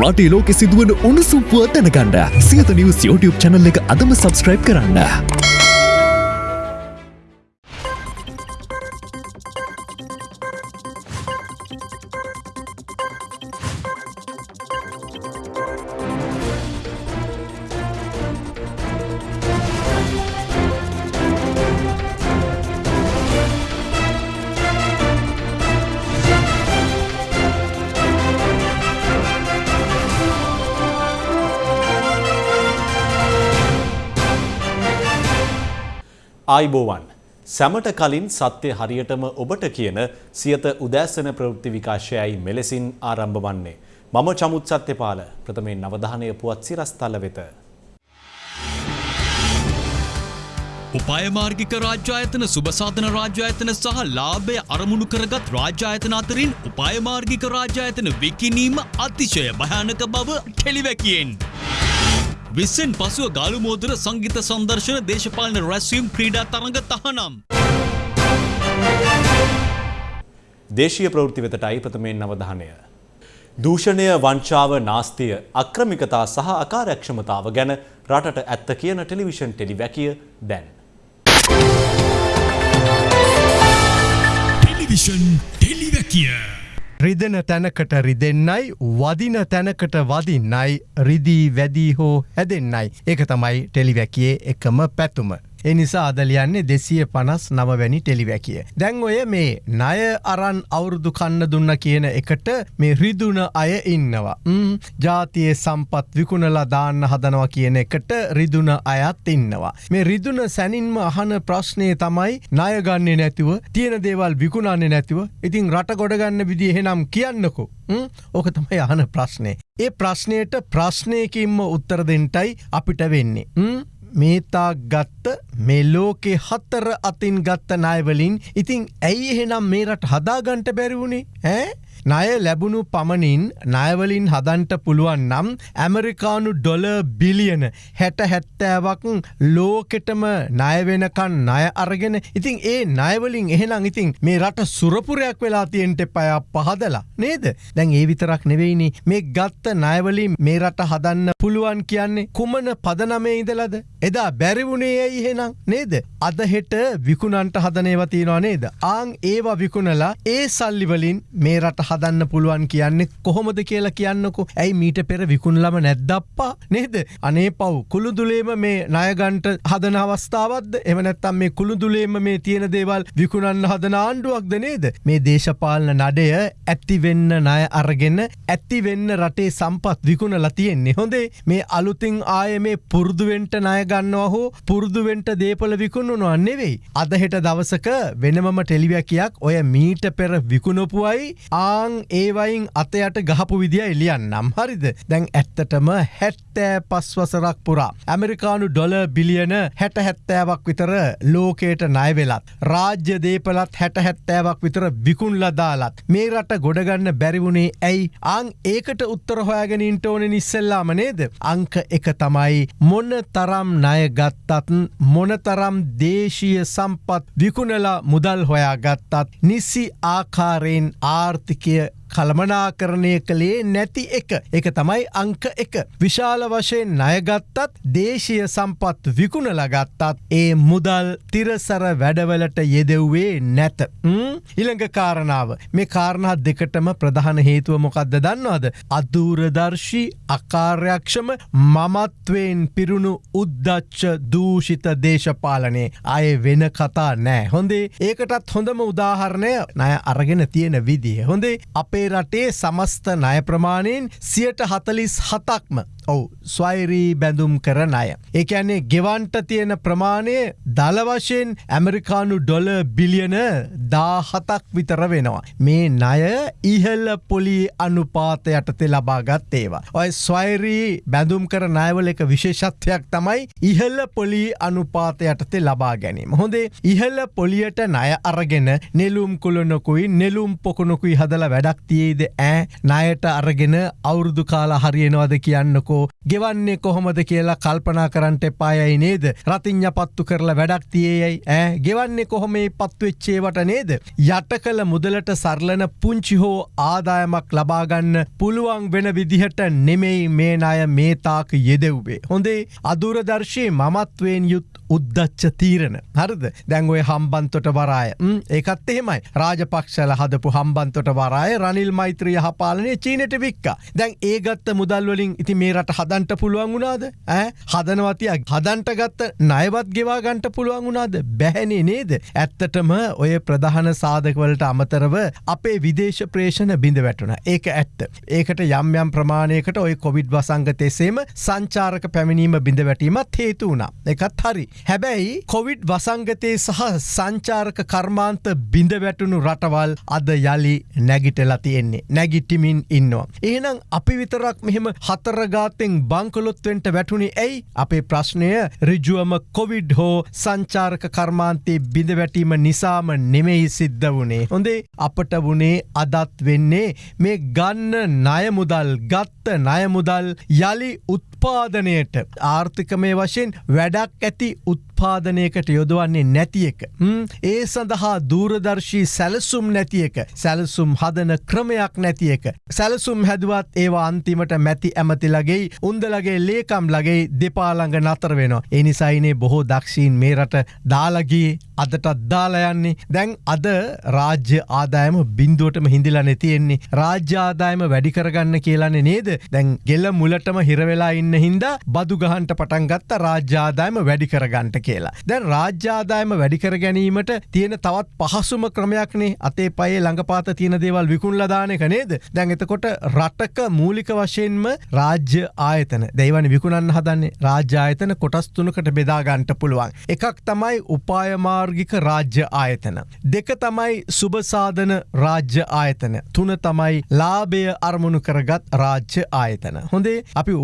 රටේ ලෝකෙ සිදුවන උණුසුම්පුව දැනගන්න සියත නිවස් YouTube චැනල් එක අදම සබස්ක්‍රයිබ් කරන්න. ආයිබෝවන් සැමට කලින් සත්‍යය හරියටම ඔබට කියන සියත උදෑසන ප්‍රවෘත්ති විකාශයයි මෙලෙසින් ආරම්භ වන්නේ. මම චමුත් සත්‍යපාල ප්‍රථමයෙන් නවධානය පුවත් සිරස්තල වෙත. උපායමාර්ගික රාජ්‍යායතන සුභසාධන රාජ්‍යායතන සහ ලාභය අරමුණු කරගත් රාජ්‍යායතන අතරින් උපායමාර්ගික රාජ්‍යායතන විකිනීම අතිශය භයානක බව ටෙලිවැකියෙන්. විස්සෙන් පසුව ගාලුමෝදර සංගීත සංදර්ශන දේශපාලන රැස්වීම් ක්‍රීඩා තරඟ තහනම්. දේශීය ප්‍රවෘත්ති වෙතටයි ප්‍රථමයෙන් නවධානය. දූෂණය වංචාව නාස්තිය අක්‍රමිකතා සහ අකාරයක්ෂමතාව ගැන රටට ඇත්ත කියන ටෙලිවිෂන් ටෙලිවැකිය දැන්. ටෙලිවිෂන් ටෙලිවැකිය. රිදෙන තැනකට රිදෙන්නයි වදින තැනකට වදින්නයි රිදී වැදී හෝ හැදෙන්නයි. එක තමයි ටෙලිවැකියේ එකම පැතුම. එනිසා අදලියන්නේ දෙසිය පනස් නවවැනි ටෙලිවැකිය. දැන් ඔය මේ ණය අරන් අවුරුදු කන්න දුන්න කියන එකට මේ රිදුන අය ඉන්නවා. ජාතියේ සම්පත් විකුණලා දාන්න හදනවා කියන එකට රිදුන අයත් ඉන්නවා. මේ රිදුන සැනින්ම අහන ප්‍රශ්නය තමයි ණයගන්නේ නැතිව තියෙන දේවල් විකුණන්නේ නැතිව ඉතින් රට ගොඩගන්න විදි එහෙනම් කියන්නකෝ. ඕක තමයි අහන ප්‍රශ්නය. ඒ ප්‍රශ්නයට ප්‍රශ්නයකින්ම උත්තර දෙන්ටයි අපිට වෙන්නේ. මේතා ගත්ත මේ ලෝකෙ හත්තර අතින් ගත්ත නායවලින් ඉතිං ඇයි එහෙනම් මේ රට හදාගන්ට බැරිවුණේ ඈ? ණය ලැබුණු පමණින් ණයවලින් හදන්ට පුළුවන් නම් ඇමරිකානු ඩොල බිලියන හැට හැත්තෑවක් ලෝකෙටම ණයවෙනකන් ණය අරගෙන ඉතින් ඒ ණයවලින් එහෙනම් ඉතින් මේ රට සුරපුරයක් වෙලා තියෙන්ට පය පහදලා නේද? දැන් ඒ විතරක් නෙවෙයිනි. මේ ගත්ත ණයවලින් මේ රට හදන්න පුළුවන් කියන්නේ කුමන පදනමේ ඉඳලද? එදා බැරිවුණේ ඇයි එහෙනම්? නේද? අද හෙට විකුණන්ට හදනේව තියෙනවා නේද? ආං ඒවා විකුණලා ඒ සල්ලිවලින් මේ රට හද හදන්න පුළුවන් කියන්නේ කොහොමද කියලා කියන්නකු? ඇයි මීට පෙර විකුණලම නැද්දප්පා? නේද? අනේ පව් කුළුදුලේම මේ ණයගන්ට හදන අවස්ථාවත්ද එමනැත්තම් මේ කුළුදුලේම මේ තියෙන දේවල් විකුණන්න හදන ආණ්ඩුවක්ද නේද? මේ දේශපාලන නඩය ඇත්තිවෙන්න ණය අරගෙන ඇත්තිවෙන්න රටේ සම්පත් විකුණලා තියෙන්නේ. හොඳේ මේ අලුතින් ආය මේ පුරුදුවෙන්ට ණයගන්නවා හෝ පුරුදුවෙන්ට දේපල විකුණුනවා නෙවෙයි. අදහෙට දවසක වෙනමම ටෙලිවැකයක් ඔය මීට පෙර විකුණපුුවයි ආ මං ඒවයින් අතයට ගහපු විදිිය එලියන්නම් හරිද? දැන් ඇත්තටම හැත්තෑ පස්වසරක් පුරා. ඇමරිකානු ඩොල බිලියන හැට හැත්තෑවක් විතර ලෝකයට නයවෙලත් රාජ්‍ය දීපලත් හැට හැත්තෑවක් විතර විකුන්ලදාලත් මේ රට ගොඩගන්න බැරිවුණේ ඇයි? අං ඒකට උත්තර හොයාගෙනින්ට ඕන නිස්සෙල්ලාම නේද? අංක එක තමයි මොන්න තරම් ණය ගත්තත් මොනතරම් දේශීය සම්පත් විකුණලා මුදල් හොයා ගත්තත් නිසි ආකාරයෙන් que කළමනාකරණය කළේ නැති එක. එක තමයි අංක එක. විශාල වශයෙන් ණයගත්තත් දේශීය සම්පත් විකුණලගත්තත් ඒ මුදල් තිරසර වැඩවලට යෙදෙව්වේ නැත. ඉළඟ කාරණාව. මේ කාරණා දෙකටම ප්‍රධාන හේතුව මොකක්ද දන්නවාද? අදූරදර්ශී අකාර්යක්ෂම මමත්වයෙන් පිරුණු උද්දච්ච දූෂිත දේශපාලනේ. අය වෙන කතා නෑ. හොඳේ? ඒකටත් හොඳම උදාහරණය නය අරගෙන තියෙන විදිහ හොඳේ? අපේ අපේ රටේ සමස්ත ණය ප්‍රමාණයෙන් සියට හතලිස් හතක්ම ඔවු ස්වෛරී බැඳුම් කරන අය. ඒඇන්නේ ගෙවන්ට තියෙන ප්‍රමාණය දලවශයෙන් ඇමරිකානු ඩොල බිලියන දාහතක් විතර වෙනවා. මේ ණය ඉහල්ල පොලි අනුපාත යටතේ ලබාගත් ඒවා. ඔය ස්වෛරී බැඳුම් කර නයවල එක විශේෂත්වයක් තමයි ඉහල්ල පොලි අනුපාත යටතේ ලබා ගැනීම. හොඳේ ඉහල්ල පොලියට ණය අරගෙන නෙලුම් කුළුණොකුයි නෙලුම් පොකුණොකුයි හදල වැඩක් තියේද ඈ ණයට අරගෙන අවුරුදු කාලා හරියනවද කියන්නකෝ ගෙවන්නේ කොහොමද කියලා කල්පනා කරන්ට එපායයි නේද? රතිං්ඥ පත්තු කරලා වැඩක් තියේයයි. ඈ ගෙවන්නේ කොහොමේ පත්තුවෙච්චේවට නේද? යට කළ මුදලට සරලන පුංචි හෝ ආදායමක් ලබාගන්න පුළුවන් වෙන විදිහට නෙමෙයි මේ අය මේතාක යෙදෙව්වේ. හොඳේ අදුරදර්ශය මමත්වයෙන් යුත් උද්දච්ච තීරණ. හරිද? දැන්ඔය හම්බන්තොට වරාය. ඒකත් එහෙමයි. රාජපක්ෂල හදපු හම්බන්තොට වරාය රනිල් මෛත්‍රිය හපාලනය චීනට වික්ක. දැන් ඒගත්ත මුදල්වලින් ඉති මේ රට හදන්ට පුළුවන් වුණාද? ඇ හදනවතියක් හදන්ට ගත්ත නයවත් ගෙවා ගන්ට පුළුවන් වුණාද? බැහැනේ නේද? ඇත්තටම ඔය ප්‍රධාන සාධකවලට අමතරව අපේ විදේශ ප්‍රේෂණ බිඳ වැටුණ. ඒක ඇත්ත. ඒකට යම් යම් ප්‍රමාණයකට ඔය කොවිඩ් වසංගතෙසේම සංචාරක පැමිණීම බිඳ වැටීමත් හේතු වුණා. එකත් හරි. හැබැයි කොවිඩ් වසංගතයේ සහ සංචාරක කර්මාන්ත බිඳ වැටුණු රටවල් අද යළි නැගිටලා තියෙන්නේ. නැගිටිමින් ඉන්නවා. ඒනම් අපි විතරක් මෙහෙම හතරගාතෙන් බංකොලොත්වෙන්ට වැටුණි ඇයි අපේ ප්‍රශ්නය රිජුවම කොවිඩ් හෝ සංචාරක කර්මාන්තයේ බිඳ වැටීම නිසාම නෙමෙයි සිද්ධ වුණේ. හොඳේ අපට වුණේ අදත් වෙන්නේ මේ ගන්න ණයමුදල් ගත්ත ණයමුදල් යළි උත්පාදනයට. ආර්ථිකමය වශයෙන් වැඩක් ඇති උත්පාදනයකට යොදවන්නේ නැති එක. ඒ සඳහා දූරදර්ශී සැලසුම් නැති එක. සැලසුම් හදන ක්‍රමයක් නැති එක. සැලසුම් හැදුවත් ඒවා අන්තිමට මැති ඇමතිලගේ උන්දලගේ ලේකම් ලගේ දෙපාළඟ නතර වෙනවා. එනිසයිනේ බොහෝ දක්ෂීන් මේ රට දාලගී අදටත් දාලයන්නේ දැන් අද රාජ්‍ය ආදායම බින්දුවටම හිඳිලා නැතියෙන්නේ රාජ්‍ය ආදායම වැඩි කරගන්න කියලන්නේ නේද? දැන් ගෙල්ල මුලටම හිරවෙලා ඉන්න හින්දා බදු ගහන්ට පටන්ගත්ත රාජ්‍යාදායම වැඩි කරගන්ට කියලා. දැන් රාජ්‍යාදායම වැඩිකර ගැනීමට තියෙන තවත් පහසුම ක්‍රමයක්නේ අතේ පයේ ළඟපාත තියෙන දේවල් විකුණලදානක නේද දැන් එතකොට රටක මූලික වශයෙන්ම රාජ්‍ය ආයතන දෙවනි විකුණන්න හදන්නේ රාජ්‍යායතන කොටස් තුනකට බෙදාගන්ට පුළුවන්. එකක් තමයි උපායමාර්ගික රාජ්‍ය ආයතන. දෙක තමයි සුභසාධන රාජ්‍ය ආයතන. තුන තමයි ලාභය අරමුණු කරගත් රාජ්‍ය ආයතන. හොඳේ අපි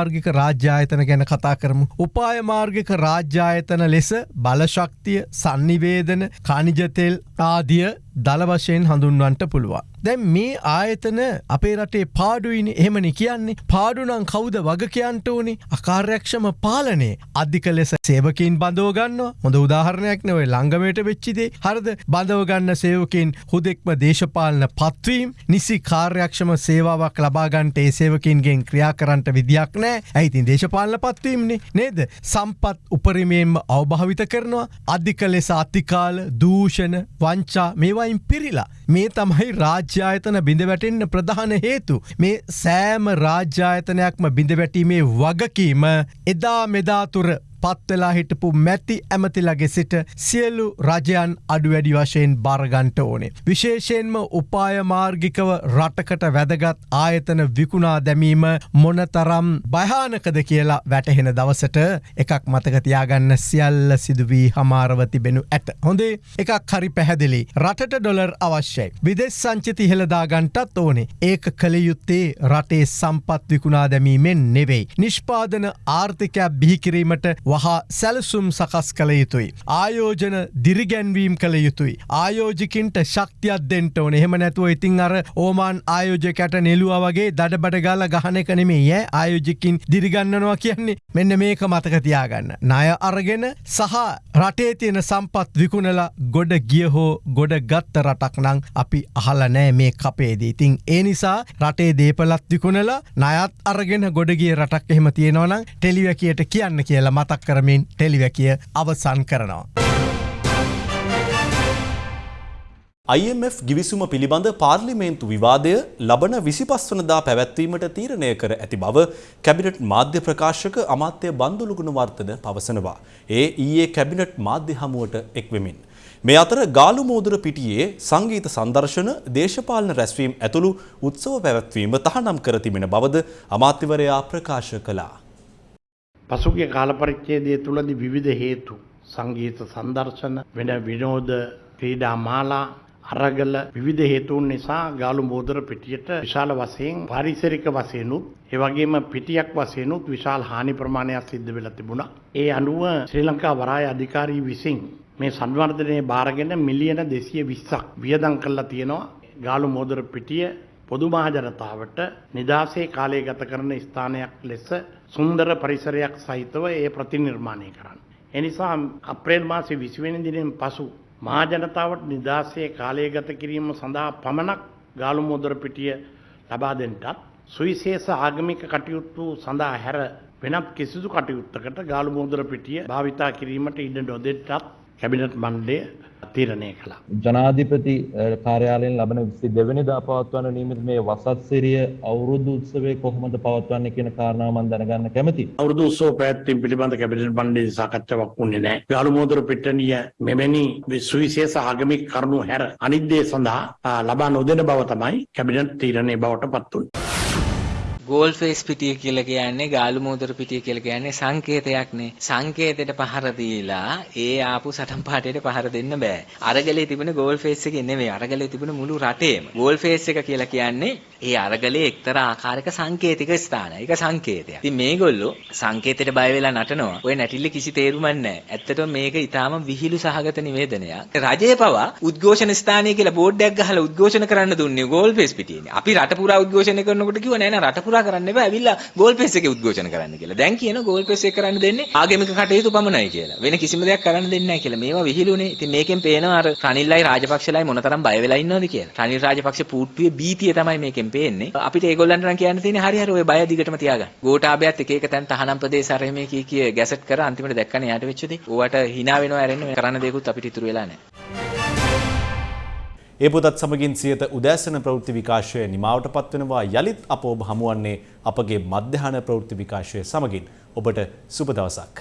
උපායමාර්ගික රාජ්‍යායතන ගැන කතා කරමු. උපායමාර්ගික රාජ්‍යායතන ලෙස බලශක්තිය සන්නිවේදන කනිජතෙල් ආදිය දළ වශයෙන් හඳුන්වන්ට පුළුවන්. දැන් මේ ආයතන අපේ රටේ පාඩුයිනි. එහෙමනි කියන්නේ. පාඩුනං කවුද වගකයන්ට ඕනි? අකාර්යක්ෂම පාලනේ අධික ලෙස සේවකින් බඳවගන්න හොඳ උදාහරණයක් නවයි ළංගමයට වෙච්චිදේ හරද? බඳවගන්න සේවකින් හුදෙක්ම දේශපාලන පත්වීම්. නිසි කාර්යක්ෂම සේවාවක් ලබාගන්ට ඒ සේවකින්ගෙන් ක්‍රියා කරන්නට විදියක් නෑ. ඇයිතින් දේශපාලන පත්වීම්නි? නේද? සම්පත් උපරිමයෙන්ම අවභාවිත කරනවා. අධික ලෙස අතිකාල දූෂණ වංචා මේවයින් පිරිලා. මේ තමයි රාජ්‍යායතන බිඳ වැටෙන්න්න ප්‍රධාන හේතු. මේ සෑම රාජ්‍යායතනයක්ම බිඳ වැටීමේ වගකීම එදා මෙදාතුර පත්වෙලා හිටපු මැති ඇමතිලගේ සිට සියලු රජයන් අඩු වැඩි වශයෙන් බරගන්ට ඕනේ. විශේෂයෙන්ම උපායමාර්ගිකව රටකට වැදගත් ආයතන විකුණා දැමීම මොනතරම් භයානකද කියලා වැටහෙන දවසට එකක් මතකතියාගන්න සියල්ල සිදුවී හමාරව තිබෙනු ඇත. හොඳේ එකක් හරි පැහැදිලි රටට ඩොලර් අවශ්‍යයි. විදෙස් සංචිති හෙළදාගන්ටත් ඕනේ ඒක කළයුත්තේ රටේ සම්පත් විකුණා දැමීමෙන් නෙවෙයි. නිෂ්පාදන ආර්ථිකයක් බිහිකිරීමට වහා සැලසුම් සකස් කළ යුතුයි. ආයෝජන දිරිගැන්වීම් කළ යුතුයි. ආයෝජිකින්ට ශක්තියක් දෙන්ට ඕන එහෙම නැතුව ඉතින් අර ඕමාන් ආයෝජකට නෙලුව වගේ දඩබඩ ගාල ගහන කනෙමේ යෑ ආයෝජිකින් දිරිගන්නනවා කියන්නේ මෙන්න මේක මතකතියාගන්න. ණය අරගෙන සහ රටේ තියෙන සම්පත් විකුණලා ගොඩ ගිය හෝ ගොඩ ගත්ත රටක් නං අපි අහල නෑ මේ කපේදී. ඉතින් ඒ නිසා රටේ දේපලත් විකුණලා නයත් අරගෙන ගොඩගිය රටක් එහෙම තියෙනවනම් ටෙලිවැකියට කියන්න කියලා මතක් කරමින් ටෙලිවැකිය අවසන් කරනවා. IMF ගිවිසුම පිළිබඳ පාර්ලිමේන්තු විවාදය ලබන විසිපස් වනදා පැවැත්වීමට තීරණය කර ඇති බව කැබිනට් මාධ්‍ය ප්‍රකාශක අමාත්‍ය බන්දුලුගුණ වර්තන පවසනවා. ඒ ඊයේ කැබිනට් මාධ්‍ය හමුවට එක්වෙමින්. මේ අතර ගාලු මෝදුර පිටියේ සංගීත සංදර්ශන දේශපාලන රැස්වීම් ඇතුළු උත්සව පැවැත්වීම තහනම් කර තිබෙන බවද අමාත්‍යවරයා ප්‍රකාශ කළා. පසුගිය කාලපරිච්ඡේදය තුළදී විවිධ හේතු සංගීත සංදර්ශන වෙන විනෝද ක්‍රීඩා මාලා අරගල විවිධ හේතුන් නිසා ගාලු මෝදර පිටියට විශාල වශයෙන් පාරිසරික වශයෙන්ුත් ඒ වගේම පිටියක් වශයෙන්ුත් විශාල හානි ප්‍රමාණයක් සිද්ධ වෙලා තිබුණා. ඒ අනුව ශ්‍රී ලංකා වරාය අධිකාරී විසින් මේ සංවර්ධනය බාරගෙන මිලියන 220ක් වියදම් කරලා තියෙනවා ගාලු මෝදර පිටිය පොදු මහජනතාවට නිදහසේ කාලය ගත කරන ස්ථානයක් ලෙස සුන්දර පරිසරයක් සහිතව ඒ ප්‍රතිනිර්මාණය කරන්න. එනිසා අප්‍රේල් මාසේ විසිවෙන දිනෙන් පසු මහජනතාවට නිදහසේ කාලය ගත කිරීම සඳහා පමණක් ගාලු මෝදර පිටිය ලබා දෙන්නටත් සුවිශේෂ ආගමික කටයුතු සඳහා හැර වෙනත් කිසිදු කටයුත්තකට ගාලු මෝදර පිටිය භාවිතා කිරීමට ඉඩ නොදෙට්ටත් කැබිනට් මණ්ඩලය තීරණය කළා. ජනාධිපති කාර්යාලයෙන් ලබන විසි දෙවනිදා පවත්වන්න නීමිත මේ වසත් සිරිය අවුරුදු උත්සවය කොහොමද පවත්වන්න කියන කාරණාව මම දැනගන්න කැමතියි. අවුරුදු උත්සව පැවැත්වීම පිළිබඳ කැබිනට් මණ්ඩලයේ සාකච්ඡාවක් වුණේ නැහැ. ගාලු මෝදර පිට්ටනිය මෙවැනි සුවිශේෂ ආගමික කරුණු හැර අනිත් දේ සඳහා ලබා නොදෙන බව තමයි කැබිනට් තීරණය බවට පත් වුණේ. ගෝල් ෆේස් පිටිය කියලා කියන්නේ ගාලු මෝදර පිටිය කියලා කියන්නේ සංකේතයක්නේ. සංකේතයට පහර දීලා ඒ ආපු සටන් පාටේට පහර දෙන්න බෑ. අරගලේ තිබුණ ගෝල් ෆේස් එකේ නෙමෙයි. අරගලේ තිබුණ මුළු රටේම. ගෝල් ෆේස් එක කියලා කියන්නේ ඒ අරගලේ එක්තරා ආකාරයක සංකේතික ස්ථානය. ඒක සංකේතයක්. ඉතින් මේගොල්ලෝ සංකේතයට බය වෙලා නටනවා. ඔය නැටිල්ල කිසි තේරුමක් නැහැ. ඇත්තටම මේක ඊටාම විහිළු සහගත නිවේදනයක්. රජය පවා උද්ඝෝෂණ ස්ථානය කියලා බෝඩ් එකක් ගහලා උද්ඝෝෂණ කරන්න දුන්නේ ගෝල් ෆේස් පිටියේනේ. අපි රට පුරා උද්ඝෝෂණය කරනකොට කිව්වා නෑ නෑ රට පුරා කරන්න එපා. ඇවිල්ලා ගෝල් ෆේස් එකේ උද්ඝෝෂණ කරන්න කියලා. දැන් කියන ගෝල් ෆේස් එක කරන්න දෙන්නේ ආගමික කටයුතු පමණයි කියලා. වෙන කිසිම දෙයක් කරන්න දෙන්නේ නැහැ කියලා. මේවා විහිළුනේ. ඉතින් මේකෙන් පේනවා අර රනිල්ලයි රාජපක්ෂලයි මොනතරම් බය වෙලා ඉන්නවද කියලා. රනිල් රාජපක්ෂ පූට්ටුවේ බීතිය තමයි මේකෙන් පේන්නේ. අපිට ඒගොල්ලන්ට නම් කියන්න තියෙන්නේ හරි හරි ඔය බය දිගටම තියාගන්න. ගෝඨාභයත් එක එක තැන් තහනම් ප්‍රදේශ අර මේ කී කී ගැසට් කර අන්තිමට දැක්කනේ යාට වෙච්ච දේ. ඕවට hina වෙනවා ඇරෙන්න කරන්න දෙයක්වත් අපිට ඉතුරු වෙලා නැහැ. ඒ පුතත් සමගින් සියත උදෑසන ප්‍රවෘත්ති විකාශය නිමාවට පත්වනවා යළිත් අප ඔබ හමුවන්නේ අපගේ මධ්‍යහන ප්‍රවෘත්ති විකාශය සමගින් ඔබට සුබ දවසක්.